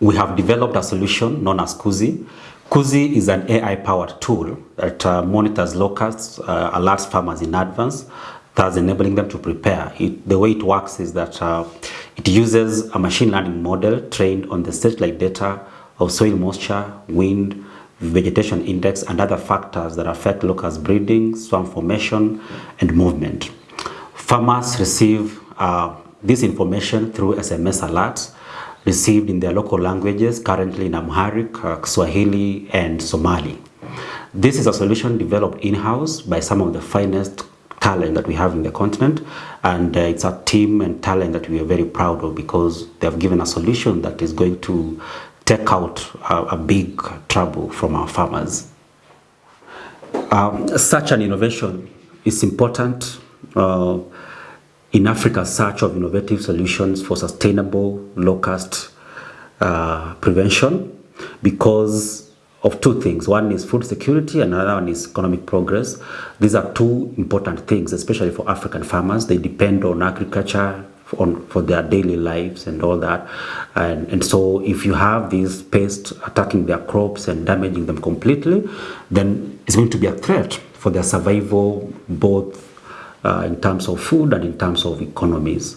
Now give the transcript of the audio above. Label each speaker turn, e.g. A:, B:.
A: we have developed a solution known as Kuzi. Kuzi is an AI-powered tool that uh, monitors locusts, uh, alerts farmers in advance, thus enabling them to prepare. It, the way it works is that uh, it uses a machine learning model trained on the satellite data of soil moisture, wind, vegetation index, and other factors that affect locust breeding, swarm formation, and movement. Farmers receive uh, this information through SMS alerts received in their local languages, currently in Amharic, uh, Swahili, and Somali. This is a solution developed in-house by some of the finest talent that we have in the continent and uh, it's a team and talent that we are very proud of because they have given a solution that is going to take out a, a big trouble from our farmers. Um, such an innovation is important uh, in Africa's search of innovative solutions for sustainable locust uh, prevention because of two things. One is food security and another one is economic progress. These are two important things, especially for African farmers. They depend on agriculture on, for their daily lives and all that. And, and so if you have these pests attacking their crops and damaging them completely, then it's going to be a threat for their survival both Uh, in terms of food and in terms of economies.